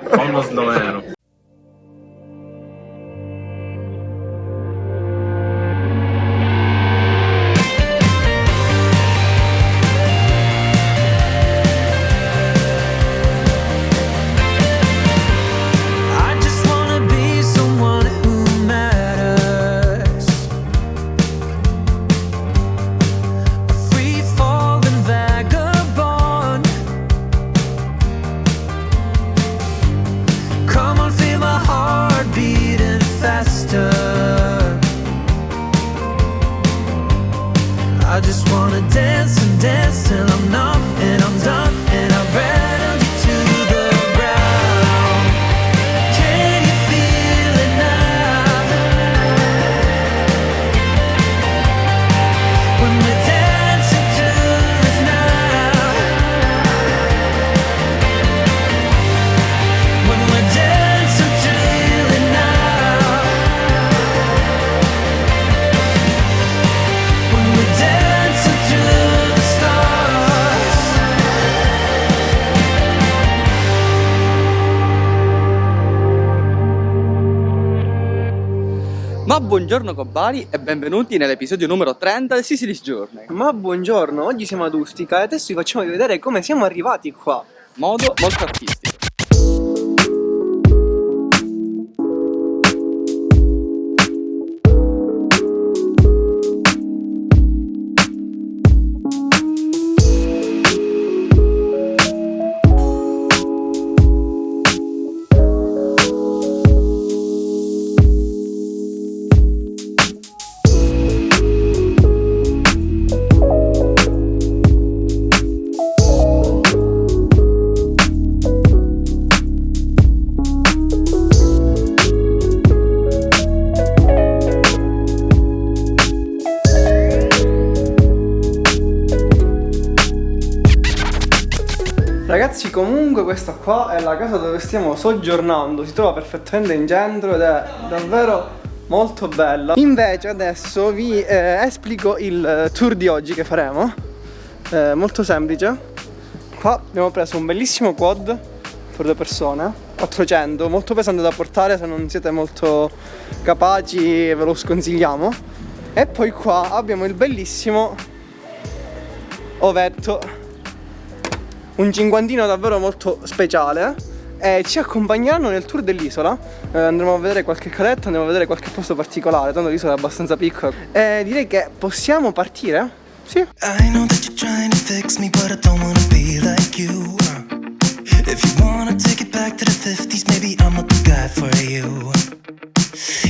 Uno sloveno. I Ma buongiorno compari e benvenuti nell'episodio numero 30 del Sicily's Journey. Ma buongiorno, oggi siamo ad Ustica e adesso vi facciamo vedere come siamo arrivati qua. Modo molto artistico. Ragazzi, comunque questa qua è la casa dove stiamo soggiornando, si trova perfettamente in centro ed è davvero molto bella. Invece adesso vi eh, esplico il eh, tour di oggi che faremo, Eh, molto semplice. Qua abbiamo preso un bellissimo quad per due persone, 400, molto pesante da portare se non siete molto capaci ve lo sconsigliamo. E poi qua abbiamo il bellissimo ovetto un cinquantino davvero molto speciale e ci accompagneranno nel tour dell'isola Eh, andremo a vedere qualche caletta, andremo a vedere qualche posto particolare tanto l'isola è abbastanza piccola e direi che possiamo partire? Sì? I know that you're trying to fix me, but I don't wanna be like you. If you wanna take it back to the 50s, maybe I'm not the guy for you.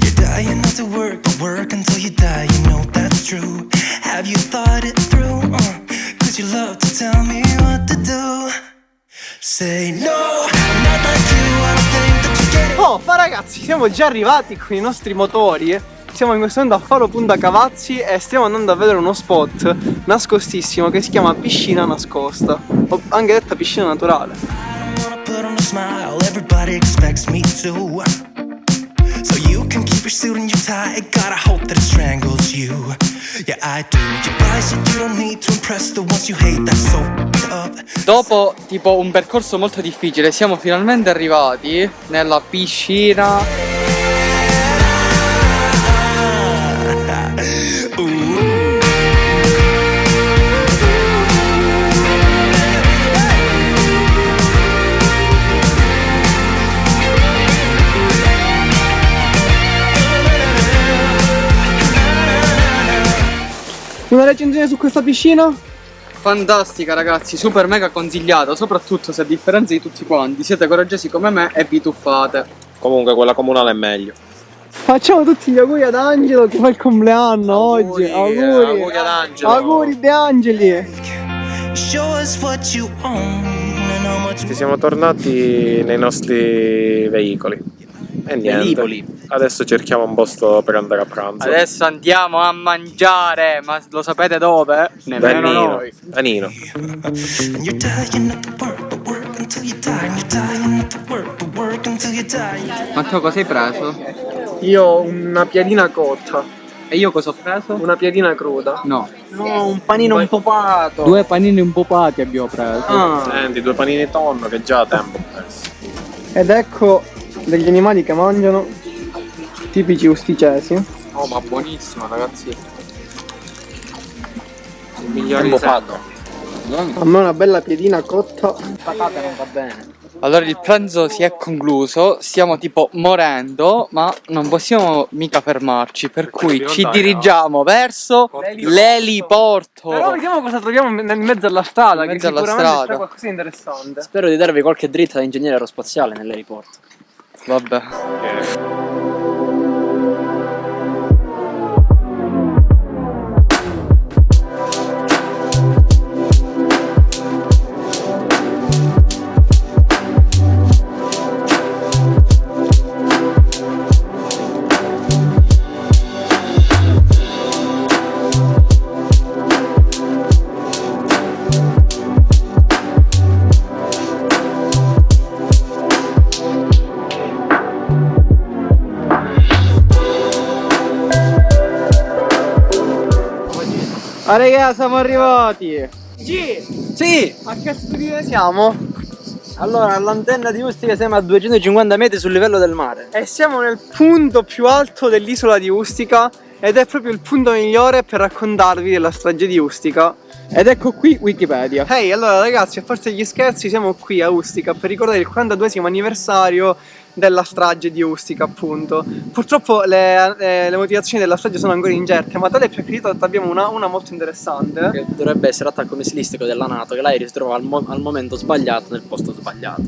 You're dying not to work, but work until you die, you know that's true. Have you thought it through? Uh, Cause you love to tell me what to do. Say no, not like you, I think that you get it. Oh, ma ragazzi, siamo già arrivati con i nostri motori siamo in questo momento a Faro Punta Cavazzi e stiamo andando a vedere uno spot nascostissimo che si chiama Piscina Nascosta o anche detta piscina naturale I don't wanna put on a smile, everybody expects me to. Your suit and your tie, hope that it strangles you. Yeah, I do. Your boy said you don't need to impress the ones you hate, that's so. Dopo tipo un percorso molto difficile siamo finalmente arrivati nella piscina Recensione su questa piscina? fantastica ragazzi, super mega consigliata, soprattutto se a differenza di tutti quanti siete coraggiosi come me e vi tuffate. Comunque quella comunale è meglio. Facciamo tutti gli auguri ad Angelo che fa il compleanno Auguri, oggi. Auguri. auguri ad Angelo. Auguri De Angeli. Ci siamo tornati nei nostri veicoli. E niente. Velivoli. Adesso cerchiamo un posto per andare a pranzo. Adesso andiamo a mangiare, ma lo sapete dove? Nemmeno Danino. noi. Danino. Matteo cosa hai preso? Io ho una piadina cotta, E io cosa ho preso? una piadina cruda. No. No, un panino un popato. Due panini un po' pati abbiamo preso. Ah. Senti, due panini tonno che già tempo ho perso. Ed ecco degli animali che mangiano, tipici usticesi. Oh, ma buonissimo, ragazzi. Il È migliore di buffato. A me una bella piedina cotta. Patate non va bene. Allora il pranzo si è concluso, stiamo tipo morendo, ma non possiamo mica fermarci, per cui ci dirigiamo verso l'eliporto. Però vediamo cosa troviamo nel mezzo alla strada, In che mezzo alla sicuramente strada. c'è qualcosa di interessante. Spero di darvi qualche dritta da ingegnere aerospaziale Love that. Yeah. Ah raga, siamo arrivati! Sì! Sì! A che studio siamo? Allora, all'antenna di Ustica siamo a 250 metri sul livello del mare. E siamo nel punto più alto dell'isola di Ustica ed è proprio il punto migliore per raccontarvi della strage di Ustica. Ed ecco qui Wikipedia. Ehi, allora ragazzi, a parte gli scherzi, siamo qui a Ustica per ricordare il 42 anniversario della strage di Ustica, appunto. Purtroppo le, eh, le motivazioni della strage sono ancora incerte, ma tale più accreditata abbiamo una, una molto interessante. Che dovrebbe essere attacco missilistico della NATO, che l'aereo si trova al, mo- al momento sbagliato nel posto sbagliato.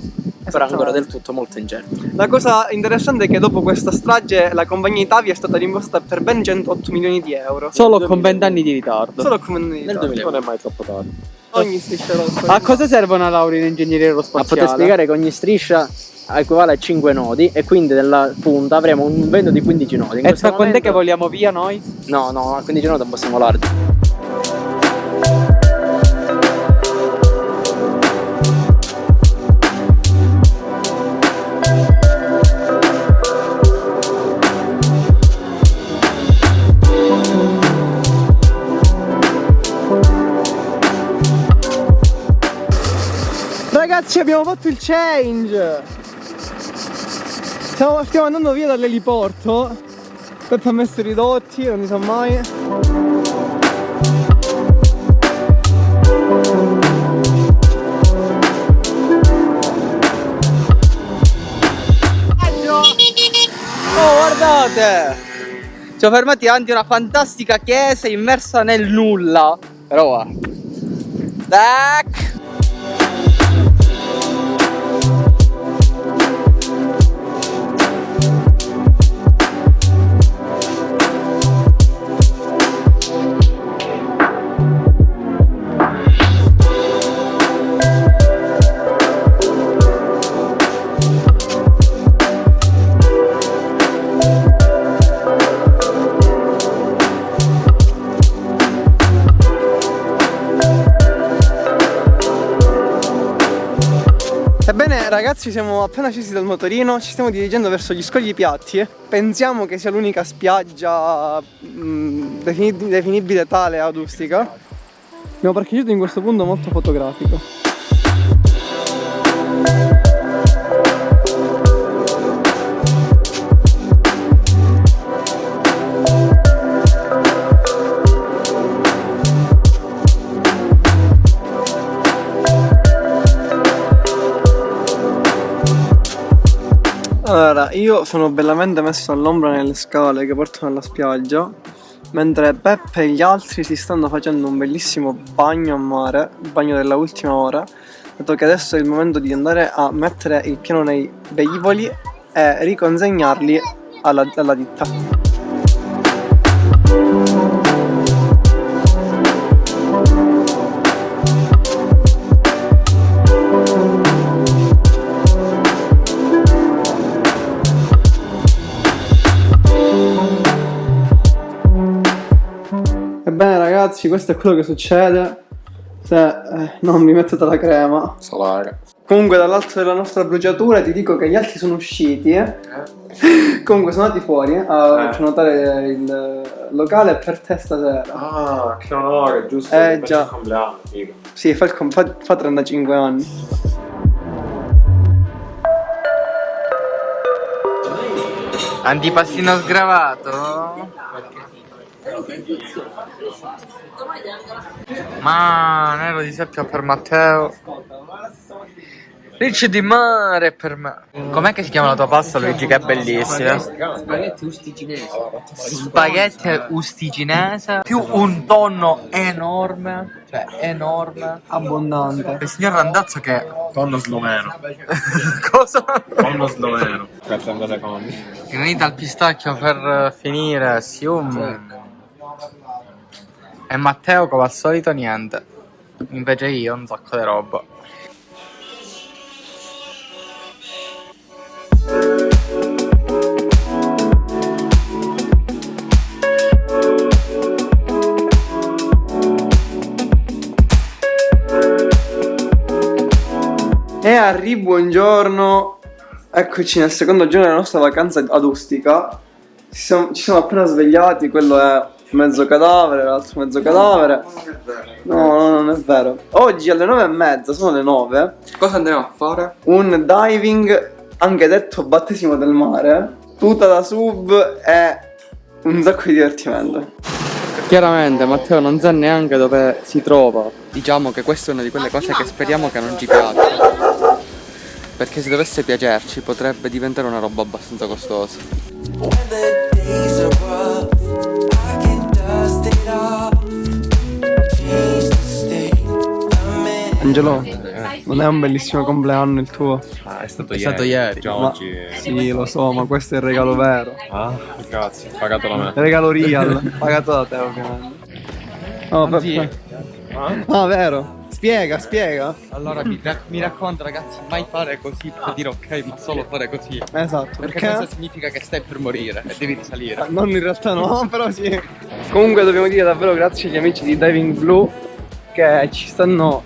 Però ancora del tutto molto incerto. La cosa interessante è che dopo questa strage la compagnia Italia è stata rimborsata per ben 108 milioni di euro. Solo con 20 anni di ritardo. Solo come non Nel 2000. Non è mai troppo tardi. Ogni striscia rossa. A cosa serve una laurea in ingegneria A aerospaziale? poter spiegare che ogni striscia equivale a 5 nodi e quindi nella punta avremo un vento di 15 nodi. In E tra quando è che vogliamo via noi? No, no, a 15 nodi non possiamo volarci. Ragazzi abbiamo fatto il change Stiamo, stiamo andando via dall'eliporto Peppe ha messo i ridotti, non si sa mai Oh guardate! Ci siamo fermati davanti a una fantastica chiesa immersa nel nulla. Però guarda. Tac! Ragazzi siamo appena scesi dal motorino Ci stiamo dirigendo verso gli scogli piatti Pensiamo che sia l'unica spiaggia mh, defini- definibile tale ad Ustica Abbiamo parcheggiato in questo punto molto fotografico io sono bellamente messo all'ombra nelle scale che portano alla spiaggia, mentre Peppe e gli altri si stanno facendo un bellissimo bagno a mare, bagno della ultima ora, dato che adesso è il momento di andare a mettere il piano nei velivoli e riconsegnarli alla, alla ditta. Ragazzi, questo è quello che succede se eh, non mi mettete la crema. Solare. Comunque dall'alto della nostra bruciatura ti dico che gli altri sono usciti. eh. Comunque sono andati fuori eh, a Eh. prenotare il locale per te stasera. Ah, che onore, giusto? Eh, già. il compleanno, figo. Sì, fa, il com- fa- fa 35 anni. Antipastino sgravato? Ma nero di seppia per Matteo. Ricci di mare per me. Com'è che si chiama la tua pasta, Luigi? Che è bellissima. Spaghetti usticinesi. Spaghetti usticinese più un tonno enorme. Cioè, enorme. Abbondante. Il signor Randazzo che. Tonno sloveno. Cosa? Tonno sloveno. 30 secondi. Granita al pistacchio per finire. Sium. E Matteo, come al solito, niente. Invece io un sacco di roba. E a buongiorno. Eccoci nel secondo giorno della nostra vacanza ad Ustica. Ci siamo, ci siamo appena svegliati, quello è mezzo cadavere, l'altro mezzo cadavere. No, no, non è vero. Oggi alle nove e mezza, sono le nove. Cosa andremo a fare? Un diving, anche detto battesimo del mare. Tutta da sub e un sacco di divertimento. Chiaramente Matteo non sa neanche dove si trova. Diciamo che questa è una di quelle cose che speriamo che non ci piaccia. Perché se dovesse piacerci potrebbe diventare una roba abbastanza costosa. Angelo, non è un bellissimo compleanno il tuo? Ah, è stato È ieri. stato ieri. Già Ma- oggi. Sì, lo so, ma questo è il regalo vero. Ah, grazie. Pagato da me. Regalo real, pagato da te ovviamente. No, Anzi- Peppe. Ah, vero. Spiega, spiega. Allora mi, rac- mi raccomando ragazzi, mai fare così per dire ok, ma solo fare così. Esatto, Perché, perché? questo significa che stai per morire e devi risalire. Non in realtà no, però sì. Comunque dobbiamo dire davvero grazie agli amici di Diving Blue che ci stanno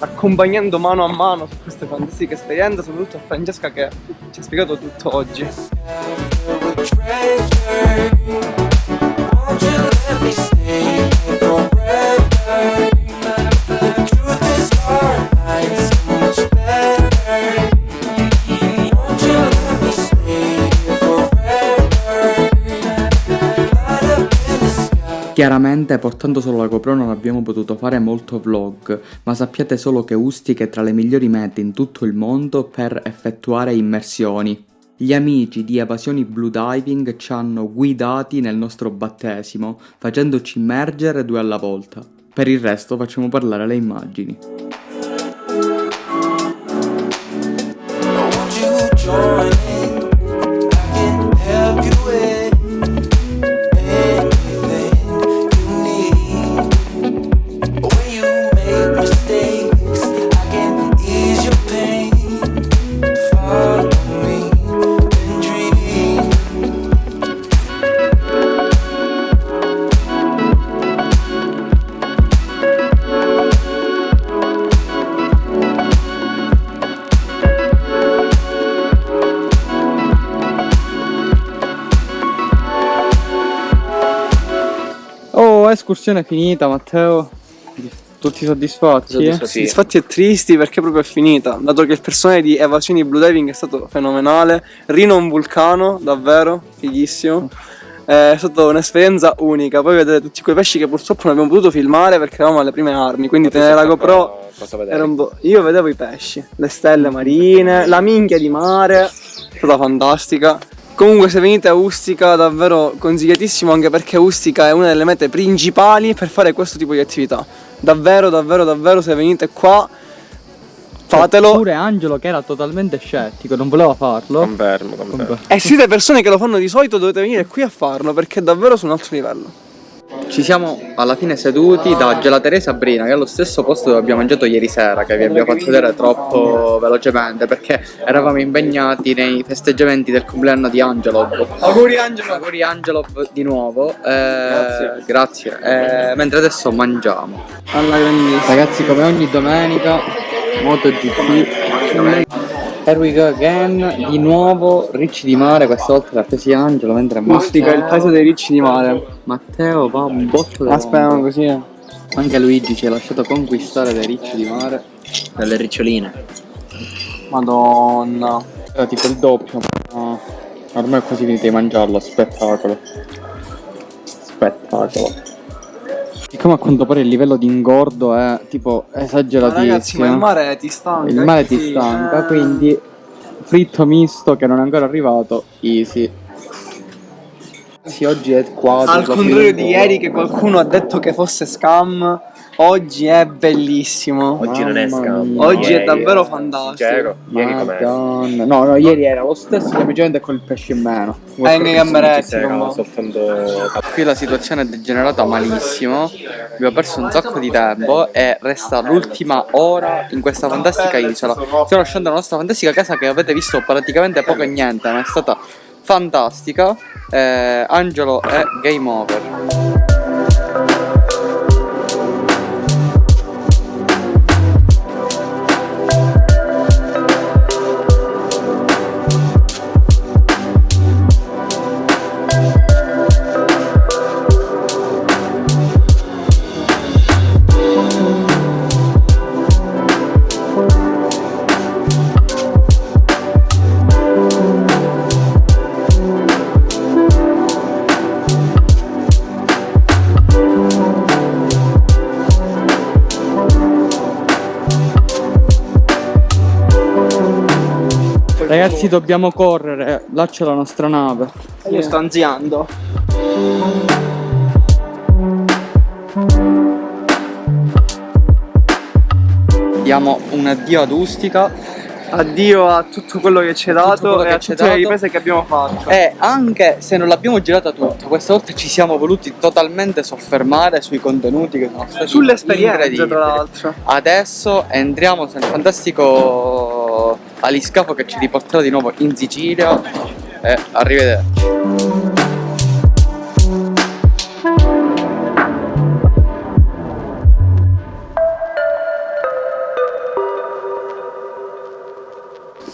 accompagnando mano a mano su queste fantastiche esperienze, soprattutto a Francesca che ci ha spiegato tutto oggi. Chiaramente portando solo la GoPro non abbiamo potuto fare molto vlog, ma sappiate solo che Ustica è tra le migliori mete in tutto il mondo per effettuare immersioni. Gli amici di Evasioni Blue Diving ci hanno guidati nel nostro battesimo, facendoci immergere due alla volta. Per il resto facciamo parlare le immagini. Won't Oh, escursione finita Matteo. Tutti soddisfatti? Soddisfatti. eh? Sì. Soddisfatti e tristi perché proprio è finita, dato che il personale di Evasioni Blue Diving è stato fenomenale. Rino un vulcano, davvero, fighissimo. È stata un'esperienza unica. Poi vedete tutti quei pesci che purtroppo non abbiamo potuto filmare perché eravamo alle prime armi. Quindi tenere la GoPro po'. Io vedevo i pesci, le stelle marine, la minchia di mare. È stata fantastica. Comunque se venite a Ustica davvero consigliatissimo anche perché Ustica è una delle mete principali per fare questo tipo di attività. Davvero, davvero, davvero se venite qua fatelo. Pure Angelo che era totalmente scettico, non voleva farlo. Confermo, confermo. E siete persone che lo fanno di solito dovete venire qui a farlo perché è davvero su un altro livello. Ci siamo alla fine seduti da Gelateria Sabrina, che è lo stesso posto dove abbiamo mangiato ieri sera, che vi abbiamo fatto vedere troppo velocemente perché eravamo impegnati nei festeggiamenti del compleanno di Angelo. Auguri Angelo. Auguri Angelo di nuovo. Eh, grazie. Eh, mentre adesso mangiamo. Alla grandissima. Ragazzi, come ogni domenica, MotoGP. Here we go again. Di nuovo ricci di mare, questa volta l'ha presi Angelo mentre Ustica, il paese dei ricci di mare. Matteo va un botto da Aspetta così. eh. Anche Luigi ci ha lasciato conquistare dai ricci di mare. Dalle riccioline. Madonna. Era tipo il doppio. ma Ormai è quasi finito di mangiarlo, spettacolo. Spettacolo. Siccome a quanto pare il livello di ingordo è tipo Ma esageratissimo. ragazzi, ma il mare ti stanca. Il mare ti sì, stanca, eh. quindi fritto misto che non è ancora arrivato, easy. Sì, oggi è quasi Al contrario di ieri che qualcuno ha detto che fosse scam, oggi è bellissimo. Oggi non è Mamma scam. mia. Oggi è Ieri davvero era fantastico. sincero. Ieri com'è? No, no, ieri era lo stesso, semplicemente con il pesce in meno. Eh, nei gamberetti, C'era come- soltanto Qui la situazione è degenerata malissimo. Abbiamo perso un sacco di tempo e resta l'ultima ora in questa fantastica isola. Stiamo lasciando la nostra fantastica casa che avete visto praticamente poco e niente, ma è stata fantastica. Eh, Angelo è game over. Ragazzi, dobbiamo correre. Là c'è la nostra nave. Io sto anziando. Diamo un addio ad Ustica. Addio a tutto quello che ci hai Tutto dato e a tutte le dato. riprese che abbiamo fatto. E anche se non l'abbiamo girata tutta, questa volta ci siamo voluti totalmente soffermare sui contenuti che sono stati Sull'esperienza, tra l'altro. Adesso entriamo nel fantastico aliscafo che ci riporterà di nuovo in Sicilia. E arrivederci.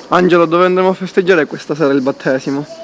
Angelo, dove andremo a festeggiare questa sera il battesimo?